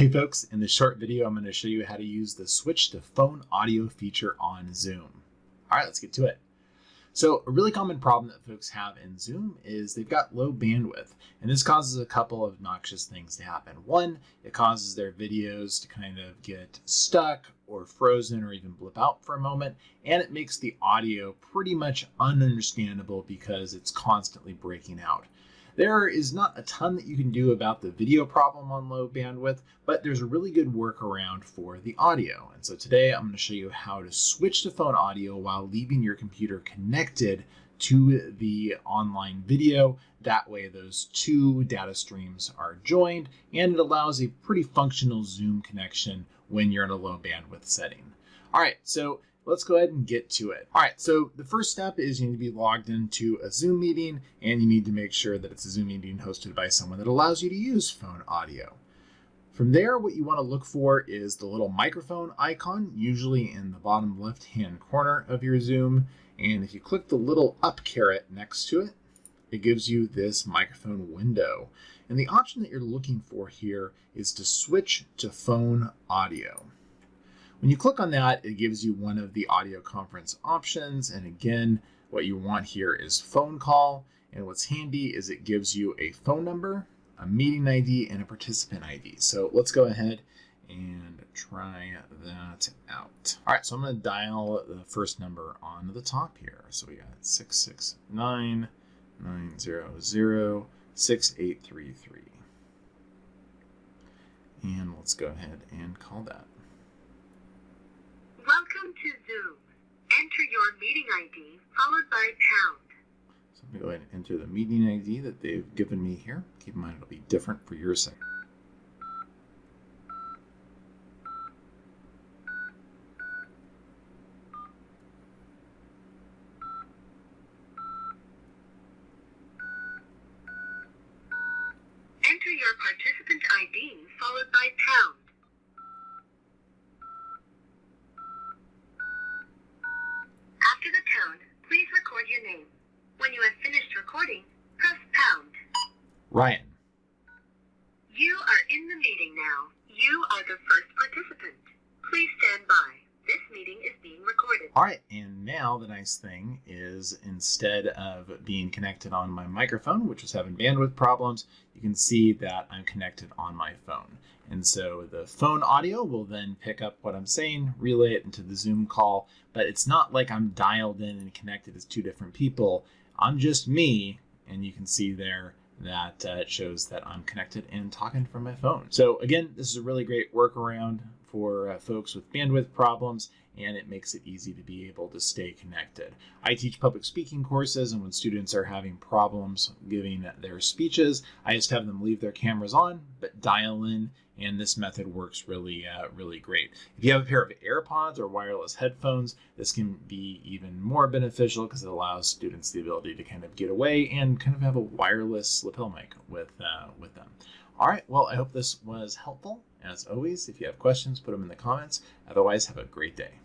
Hey folks, in this short video, I'm going to show you how to use the switch to phone audio feature on Zoom. All right, let's get to it. So a really common problem that folks have in Zoom is they've got low bandwidth, and this causes a couple of noxious things to happen. One, it causes their videos to kind of get stuck or frozen or even blip out for a moment, and it makes the audio pretty much ununderstandable because it's constantly breaking out. There is not a ton that you can do about the video problem on low bandwidth, but there's a really good workaround for the audio. And so today I'm going to show you how to switch to phone audio while leaving your computer connected to the online video. That way those two data streams are joined and it allows a pretty functional Zoom connection when you're in a low bandwidth setting. All right, so let's go ahead and get to it. All right, so the first step is you need to be logged into a Zoom meeting and you need to make sure that it's a Zoom meeting hosted by someone that allows you to use phone audio. From there, what you want to look for is the little microphone icon, usually in the bottom left-hand corner of your Zoom. And if you click the little up caret next to it, it gives you this microphone window. And the option that you're looking for here is to switch to phone audio. When you click on that, it gives you one of the audio conference options. And again, what you want here is phone call. And what's handy is it gives you a phone number, a meeting ID, and a participant ID. So let's go ahead and try that out. All right, so I'm gonna dial the first number on the top here. So we got 669 900 6833. And let's go ahead and call that. Welcome to Zoom. Enter your meeting ID followed by pound. So I'm going to go ahead and enter the meeting ID that they've given me here. Keep in mind it'll be different for your site. Enter your participant ID followed by pound. After the tone, please record your name. When you have finished recording, press pound. Ryan. You are in the meeting now. You are the first participant. Please stand by. This meeting is being recorded. All right, and now the nice thing is instead of being connected on my microphone, which was having bandwidth problems, you can see that I'm connected on my phone. And so the phone audio will then pick up what I'm saying, relay it into the Zoom call, but it's not like I'm dialed in and connected as two different people. I'm just me, and you can see there that uh, it shows that I'm connected and talking from my phone. So again, this is a really great workaround for uh, folks with bandwidth problems and it makes it easy to be able to stay connected. I teach public speaking courses and when students are having problems giving their speeches, I just have them leave their cameras on but dial in and this method works really, uh, really great. If you have a pair of AirPods or wireless headphones, this can be even more beneficial because it allows students the ability to kind of get away and kind of have a wireless lapel mic with, uh, with them. All right, well, I hope this was helpful. As always, if you have questions, put them in the comments. Otherwise, have a great day.